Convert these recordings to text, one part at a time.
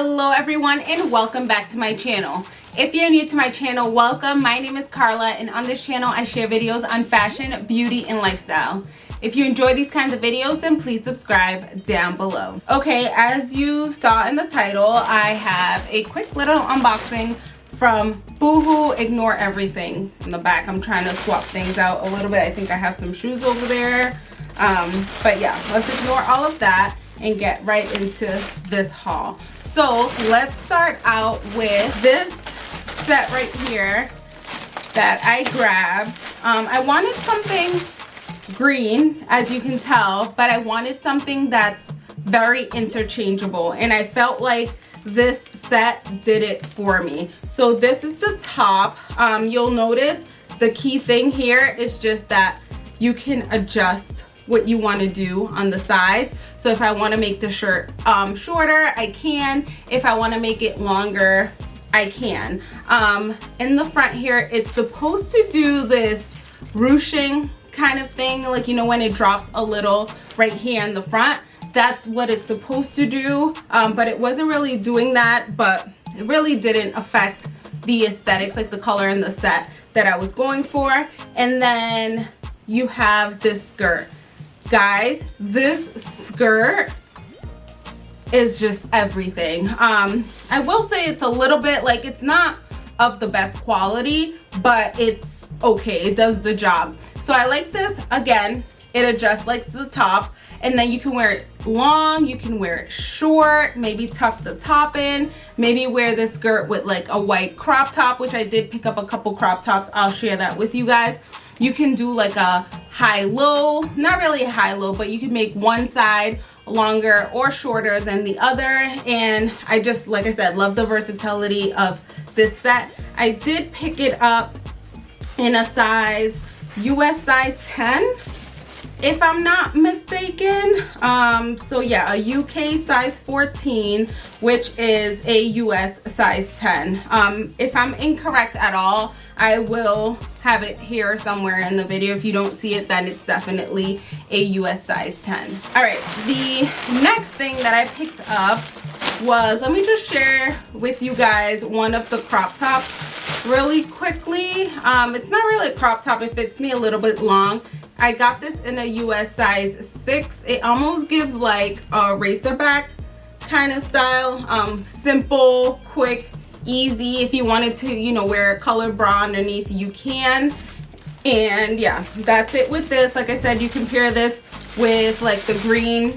hello everyone and welcome back to my channel. If you're new to my channel welcome. My name is carla and on this channel i share videos on fashion beauty and lifestyle. If you enjoy these kinds of videos then please subscribe down below. Okay as you saw in the title i have a quick little unboxing from boohoo ignore everything. In the back i'm trying to swap things out a little bit. I think i have some shoes over there. Um, but yeah let's ignore all of that and get right into this haul so let's start out with this set right here that i grabbed. Um, i wanted something green as you can tell but i wanted something that's very interchangeable and i felt like this set did it for me. So this is the top. Um, you'll notice the key thing here is just that you can adjust what you want to do on the sides. So if i want to make the shirt um, shorter i can. If i want to make it longer i can. Um, in the front here it's supposed to do this ruching kind of thing like you know when it drops a little right here in the front. That's what it's supposed to do um, but it wasn't really doing that but it really didn't affect the aesthetics like the color and the set that I was going for. And then you have this skirt guys this skirt is just everything. Um i will say it's a little bit like it's not of the best quality but it's okay. It does the job. So i like this. Again it adjusts like to the top and then you can wear it long you can wear it short maybe tuck the top in maybe wear this skirt with like a white crop top which i did pick up a couple crop tops. I'll share that with you guys you can do like a high-low not really a high-low but you can make one side longer or shorter than the other. And i just like i said love the versatility of this set. I did pick it up in a size us size 10 if i'm not mistaken um so yeah a uk size 14 which is a us size 10 um if i'm incorrect at all i will have it here somewhere in the video. If you don't see it then it's definitely a us size 10 all right the next thing that i picked up was let me just share with you guys one of the crop tops really quickly. Um it's not really a crop top it fits me a little bit long I got this in a US size 6. It almost gives like a racerback kind of style. Um, simple, quick, easy. If you wanted to, you know, wear a colored bra underneath, you can. And yeah, that's it with this. Like I said, you can pair this with like the green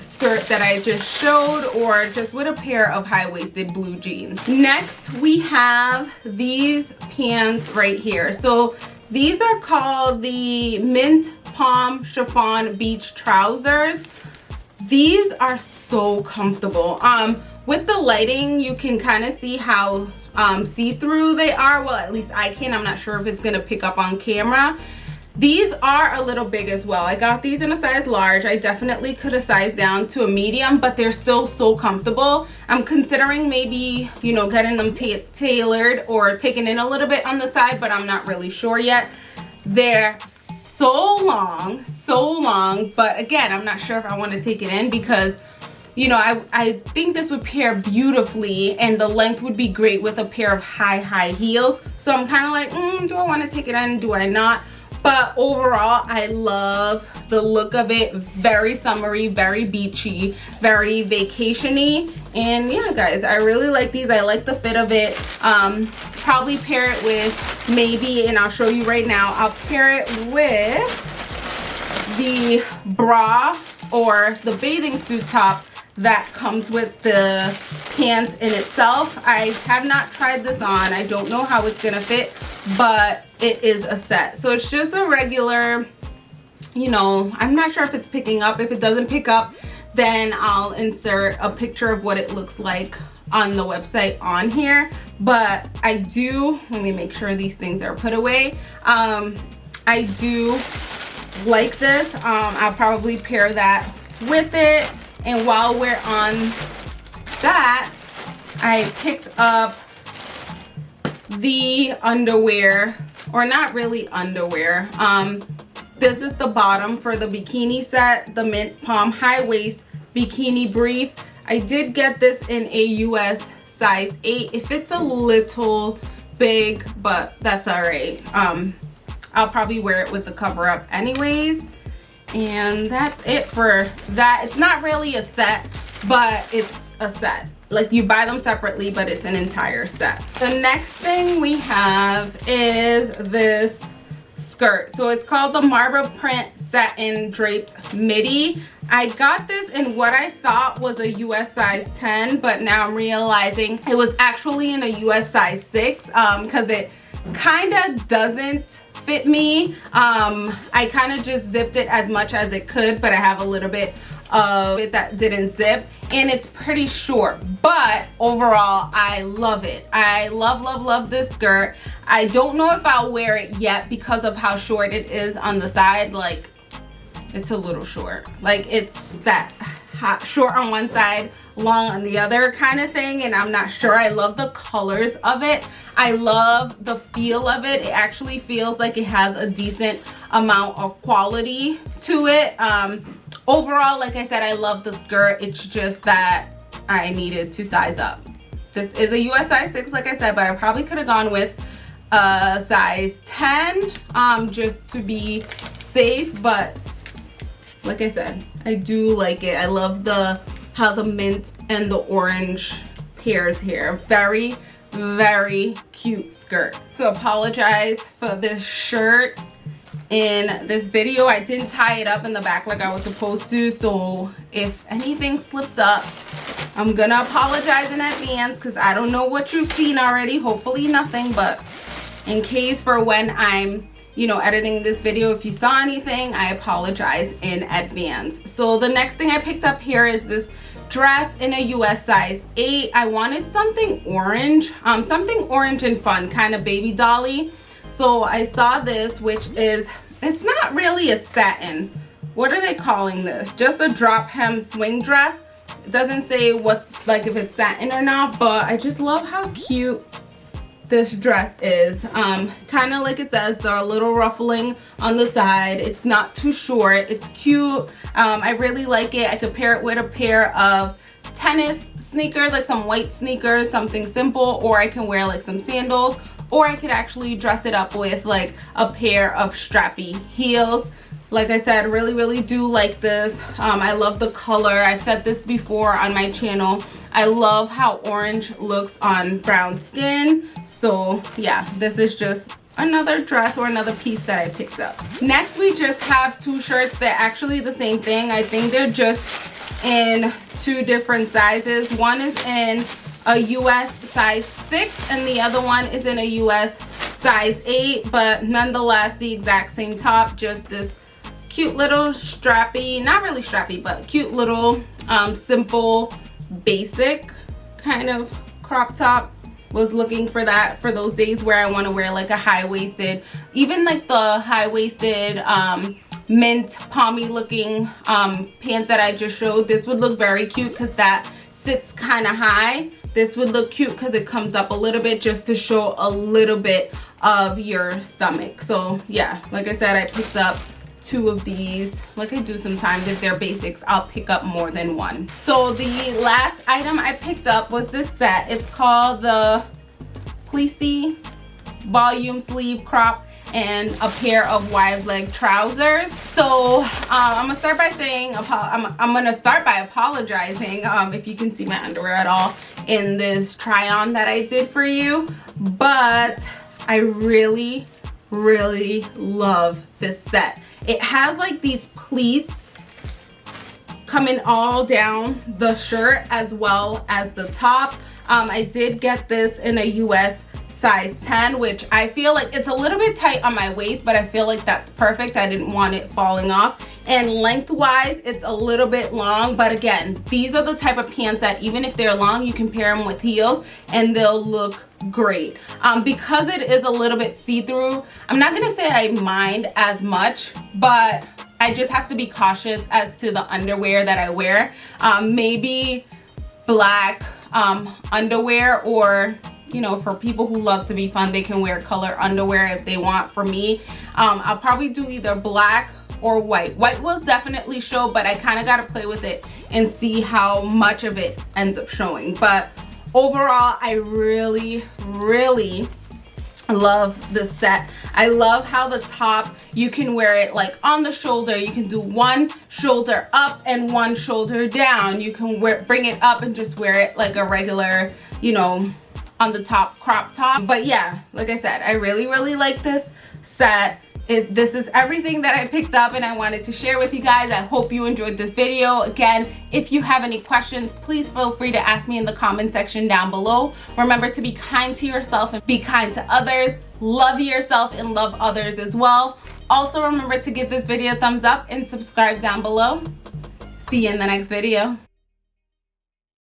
skirt that I just showed or just with a pair of high-waisted blue jeans. Next, we have these pants right here. So these are called the Mint Palm Chiffon Beach Trousers. These are so comfortable. Um, with the lighting, you can kind of see how um, see-through they are. Well, at least I can. I'm not sure if it's going to pick up on camera. These are a little big as well. I got these in a size large. I definitely could have sized down to a medium, but they're still so comfortable. I'm considering maybe, you know, getting them tailored or taking in a little bit on the side, but I'm not really sure yet. They're so long, so long, but again, I'm not sure if I want to take it in because you know, I, I think this would pair beautifully and the length would be great with a pair of high, high heels. So I'm kind of like, mm, do I want to take it in? Do I not? But overall i love the look of it. Very summery very beachy very vacationy. And yeah guys i really like these. I like the fit of it. Um probably pair it with maybe and i'll show you right now i'll pair it with the bra or the bathing suit top that comes with the pants in itself. I have not tried this on. I don't know how it's gonna fit but it is a set. So it's just a regular you know i'm not sure if it's picking up. If it doesn't pick up then i'll insert a picture of what it looks like on the website on here. But i do let me make sure these things are put away. Um i do like this. Um i'll probably pair that with it and while we're on that i picked up the underwear or not really underwear um this is the bottom for the bikini set the mint palm high waist bikini brief I did get this in a US size 8. If it's a little big, but that's all right. Um, I'll probably wear it with the cover up anyways. And that's it for that. It's not really a set, but it's a set. Like you buy them separately, but it's an entire set. The next thing we have is this skirt. So it's called the Marble Print Satin Draped Midi. I got this in what I thought was a US size 10, but now I'm realizing it was actually in a US size 6 because um, it kind of doesn't fit me. Um, I kind of just zipped it as much as it could, but I have a little bit of it that didn't zip and it's pretty short but overall i love it. I love love love this skirt. I don't know if i'll wear it yet because of how short it is on the side like it's a little short. Like it's that short on one side long on the other kind of thing and i'm not sure. I love the colors of it. I love the feel of it. It actually feels like it has a decent amount of quality to it. Um overall like i said i love the skirt. It's just that i needed to size up. This is a us size 6 like i said but i probably could have gone with a size 10 um just to be safe but like i said i do like it. I love the how the mint and the orange pairs here. Very very cute skirt. To apologize for this shirt in this video i didn't tie it up in the back like i was supposed to. So if anything slipped up i'm gonna apologize in advance because i don't know what you've seen already. Hopefully nothing but in case for when i'm you know editing this video if you saw anything i apologize in advance. So the next thing i picked up here is this dress in a us size 8 i wanted something orange um something orange and fun kind of baby dolly. So i saw this which is it's not really a satin. What are they calling this? Just a drop hem swing dress. It doesn't say what like if it's satin or not but i just love how cute this dress is um kind of like it says the little ruffling on the side. It's not too short. It's cute. Um i really like it. I could pair it with a pair of tennis sneakers like some white sneakers something simple or i can wear like some sandals or I could actually dress it up with like a pair of strappy heels. Like I said really really do like this. Um, I love the color. I've said this before on my channel I love how orange looks on brown skin. So yeah this is just another dress or another piece that I picked up. Next we just have two shirts. They're actually the same thing. I think they're just in two different sizes. One is in a US size 6 and the other one is in a US size 8 but nonetheless the exact same top just this cute little strappy not really strappy but cute little um, simple basic kind of crop top was looking for that for those days where I want to wear like a high-waisted even like the high-waisted um, mint palmy looking um, pants that I just showed. This would look very cute because that sits kind of high. This would look cute because it comes up a little bit just to show a little bit of your stomach. So yeah like i said i picked up two of these. Like i do sometimes if they're basics i'll pick up more than one. So the last item i picked up was this set. It's called the Plissy volume sleeve crop and a pair of wide leg trousers. So um, i'm gonna start by saying I'm, I'm gonna start by apologizing um, if you can see my underwear at all in this try on that i did for you but i really really love this set. It has like these pleats coming all down the shirt as well as the top. Um, i did get this in a us size 10 which I feel like it's a little bit tight on my waist but I feel like that's perfect. I didn't want it falling off and lengthwise it's a little bit long but again these are the type of pants that even if they're long you can pair them with heels and they'll look great. Um, because it is a little bit see-through I'm not gonna say I mind as much but I just have to be cautious as to the underwear that I wear. Um, maybe black um, underwear or you know for people who love to be fun they can wear color underwear if they want for me. Um, i'll probably do either black or white. White will definitely show but i kind of got to play with it and see how much of it ends up showing. But overall I really really love this set. I love how the top you can wear it like on the shoulder. You can do one shoulder up and one shoulder down. You can wear bring it up and just wear it like a regular you know on the top crop top. But yeah like i said i really really like this set it, this is everything that I picked up and I wanted to share with you guys. I hope you enjoyed this video. Again, if you have any questions, please feel free to ask me in the comment section down below. Remember to be kind to yourself and be kind to others. Love yourself and love others as well. Also remember to give this video a thumbs up and subscribe down below. See you in the next video.